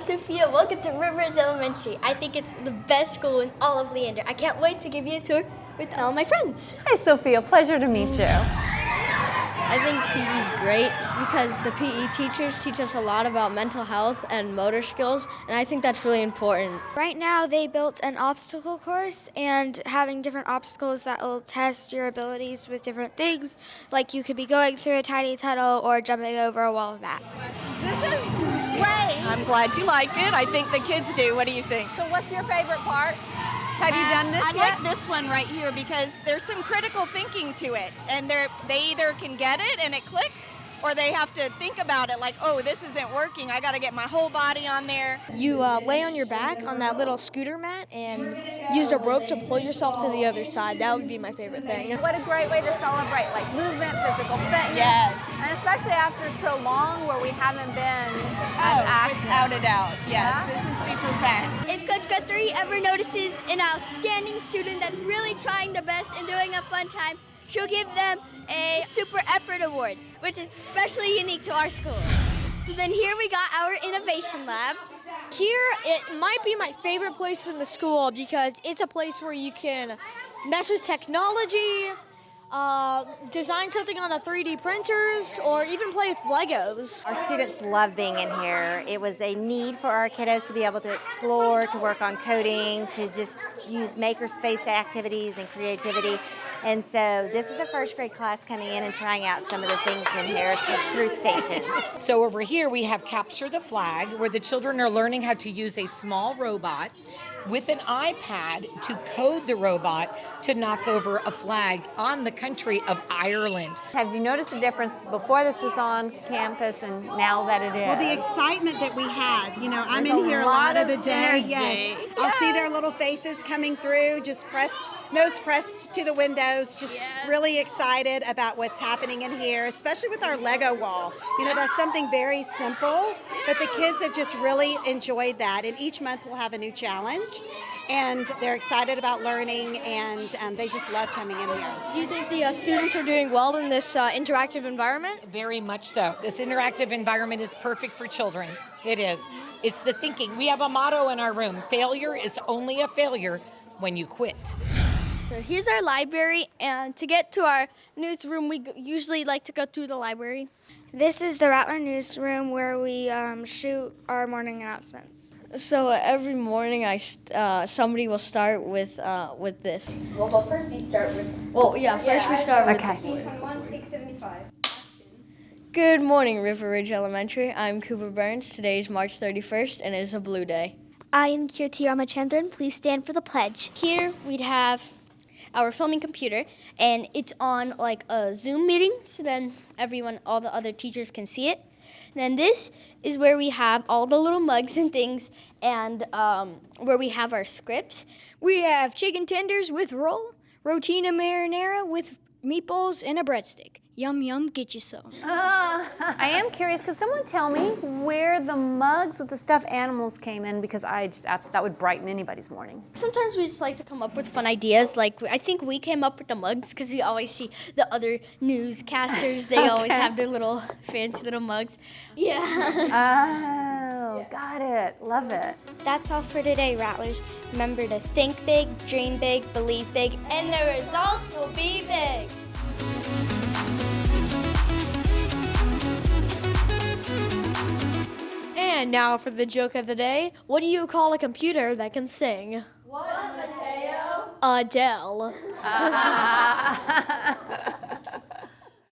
Sophia. Welcome to River Ridge Elementary. I think it's the best school in all of Leander. I can't wait to give you a tour with all my friends. Hi, Sophia. Pleasure to meet you. I think PE is great because the PE teachers teach us a lot about mental health and motor skills, and I think that's really important. Right now, they built an obstacle course and having different obstacles that will test your abilities with different things. Like you could be going through a tiny tunnel or jumping over a wall of mats. This is great. I'm glad you like it. I think the kids do. What do you think? So, what's your favorite part? Have you done this I yet? like this one right here because there's some critical thinking to it, and they they either can get it and it clicks, or they have to think about it like, oh, this isn't working. I got to get my whole body on there. You uh, lay on your back on that little scooter mat and use a rope to pull yourself to the other side. That would be my favorite thing. What a great way to celebrate like movement, physical fitness. Yes. And especially after so long where we haven't been Oh, as active. without a doubt. Yes, Yeah? If Coach Guthrie ever notices an outstanding student that's really trying their best and doing a fun time, she'll give them a Super Effort Award, which is especially unique to our school. So then here we got our Innovation Lab. Here, it might be my favorite place in the school because it's a place where you can mess with technology, uh, design something on the 3D printers, or even play with Legos. Our students love being in here. It was a need for our kiddos to be able to explore, to work on coding, to just use makerspace activities and creativity. And so this is a first grade class coming in and trying out some of the things in here through stations. So over here we have Capture the Flag, where the children are learning how to use a small robot with an iPad to code the robot to knock over a flag on the country of Ireland. Have you noticed a difference before this was on campus and now that it is? Well, the excitement that we have, you know, I'm in a here a lot lot of of the day. energy. Yes. I'll see their little faces coming through, just pressed, nose pressed to the windows, just really excited about what's happening in here, especially with our Lego wall. You know, that's something very simple, but the kids have just really enjoyed that. And each month we'll have a new challenge, and they're excited about learning, and um, they just love coming in here. Do you think the uh, students are doing well in this uh, interactive environment? Very much so. This interactive environment is perfect for children. It is. It's the thinking. We have a motto in our room failure is only a failure when you quit. So here's our library, and to get to our newsroom, we usually like to go through the library. This is the Rattler newsroom where we um, shoot our morning announcements. So uh, every morning, I uh, somebody will start with uh, with this. Well, well, first we start with. Well, yeah, first we start with. Okay. Good morning, River Ridge Elementary. I'm Cooper Burns. Today is March 31st, and it is a blue day. I am Kirti Ramachandran. Please stand for the pledge. Here we'd have our filming computer, and it's on like a Zoom meeting, so then everyone, all the other teachers can see it. Then this is where we have all the little mugs and things, and um, where we have our scripts. We have chicken tenders with roll, rotini marinara with meatballs and a breadstick. Yum yum, get you some. I am curious. Could someone tell me where the mugs with the stuffed animals came in? Because I just that would brighten anybody's morning. Sometimes we just like to come up with fun ideas. Like I think we came up with the mugs because we always see the other newscasters. They always have their little fancy little mugs. Yeah. Ah. Oh, got it. Love it. That's all for today, Rattlers. Remember to think big, dream big, believe big, and the results will be big. And now for the joke of the day. What do you call a computer that can sing? What, Mateo? Adele.